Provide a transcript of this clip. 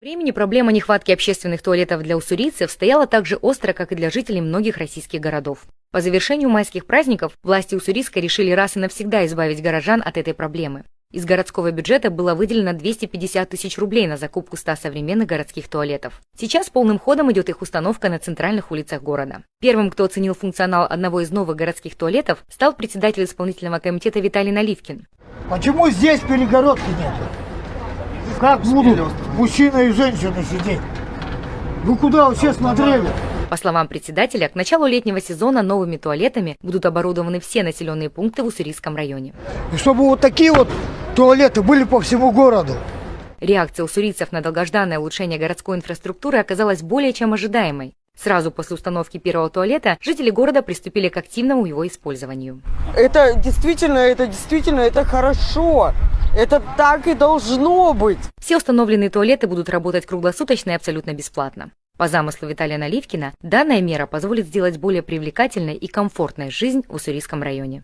Времени проблема нехватки общественных туалетов для уссурийцев стояла так же остро, как и для жителей многих российских городов. По завершению майских праздников власти Уссурийска решили раз и навсегда избавить горожан от этой проблемы. Из городского бюджета было выделено 250 тысяч рублей на закупку 100 современных городских туалетов. Сейчас полным ходом идет их установка на центральных улицах города. Первым, кто оценил функционал одного из новых городских туалетов, стал председатель исполнительного комитета Виталий Наливкин. Почему здесь перегородки нет? Как будут мужчина и женщина сидеть? Вы куда вообще смотрели? По словам председателя, к началу летнего сезона новыми туалетами будут оборудованы все населенные пункты в Уссурийском районе. И чтобы вот такие вот туалеты были по всему городу. Реакция уссурийцев на долгожданное улучшение городской инфраструктуры оказалась более чем ожидаемой. Сразу после установки первого туалета жители города приступили к активному его использованию. Это действительно, это действительно, это хорошо. Это так и должно быть. Все установленные туалеты будут работать круглосуточно и абсолютно бесплатно. По замыслу Виталия Наливкина, данная мера позволит сделать более привлекательной и комфортной жизнь в Уссурийском районе.